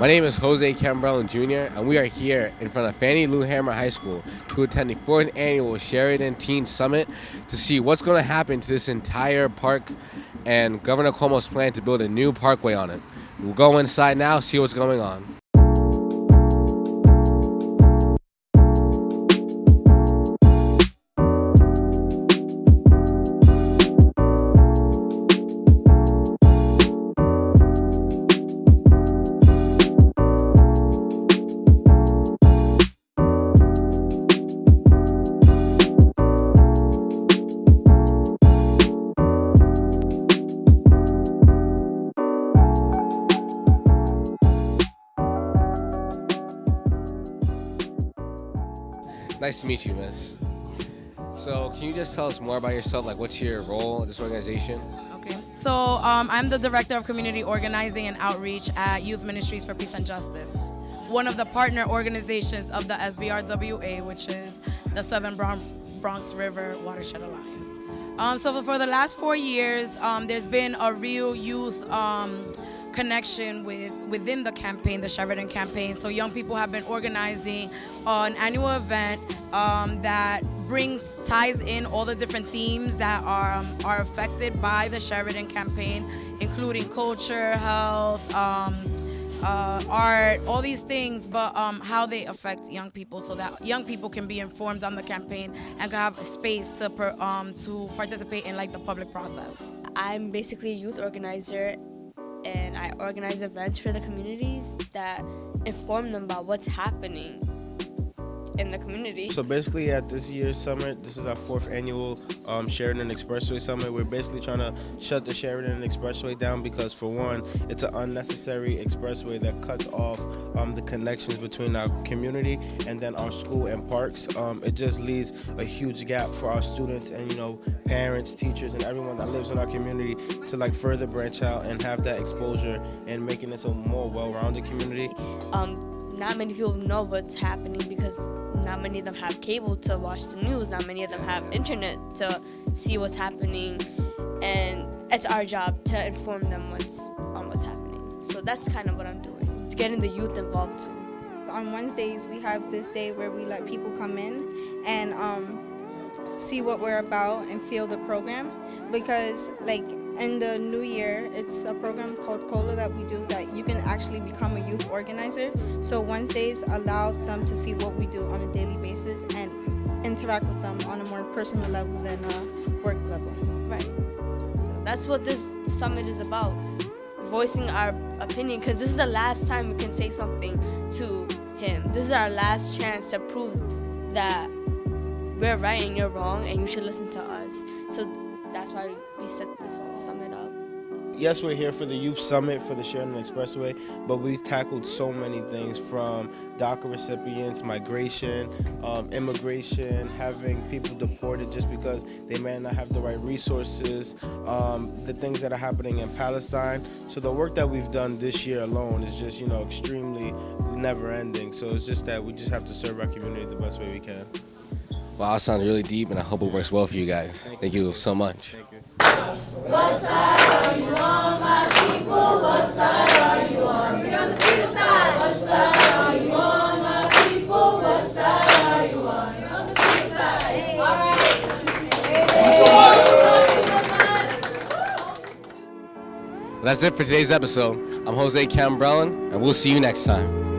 My name is Jose Cambrell Jr., and we are here in front of Fannie Lou Hamer High School to attend the fourth annual Sheridan Teen Summit to see what's going to happen to this entire park and Governor Cuomo's plan to build a new parkway on it. We'll go inside now, see what's going on. Nice to meet you, miss. So, can you just tell us more about yourself? Like, what's your role in this organization? Okay, so um, I'm the Director of Community Organizing and Outreach at Youth Ministries for Peace and Justice, one of the partner organizations of the SBRWA, which is the Southern Bronx River Watershed Alliance. Um, so for the last four years, um, there's been a real youth um, connection with within the campaign, the Sheridan campaign. So young people have been organizing an annual event um, that brings ties in all the different themes that are um, are affected by the Sheridan campaign, including culture, health. Um, uh, art, all these things, but um, how they affect young people so that young people can be informed on the campaign and can have space to, per, um, to participate in like the public process. I'm basically a youth organizer and I organize events for the communities that inform them about what's happening in the community. So basically at this year's summit, this is our fourth annual um, Sheridan Expressway Summit. We're basically trying to shut the Sheridan Expressway down because for one, it's an unnecessary expressway that cuts off um, the connections between our community and then our school and parks. Um, it just leaves a huge gap for our students and you know parents, teachers, and everyone that lives in our community to like further branch out and have that exposure and making this a more well-rounded community. Um, not many people know what's happening because not many of them have cable to watch the news, not many of them have internet to see what's happening, and it's our job to inform them what's on what's happening. So that's kind of what I'm doing, getting the youth involved too. On Wednesdays, we have this day where we let people come in and um, see what we're about and feel the program because like in the new year, it's a program called COLA that we do that you can actually become a youth organizer. So Wednesdays allow them to see what we do on a daily basis and interact with them on a more personal level than a work level. Right. So that's what this summit is about, voicing our opinion because this is the last time we can say something to him. This is our last chance to prove that we're right and you're wrong and you should listen to us. So that's why we set this whole summit up. Yes, we're here for the Youth Summit for the Sheridan Expressway, but we've tackled so many things from DACA recipients, migration, um, immigration, having people deported just because they may not have the right resources, um, the things that are happening in Palestine. So the work that we've done this year alone is just, you know, extremely never ending. So it's just that we just have to serve our community the best way we can. Wow, that sounds really deep, and I hope it works well for you guys. Thank, you. so much. What side are you on, my people? What side are you on? On the freedom side. What side are you on, my people? What side are you on? On the freedom side. All right. That's it for today's episode. I'm Jose Cambrellin, and we'll see you next time.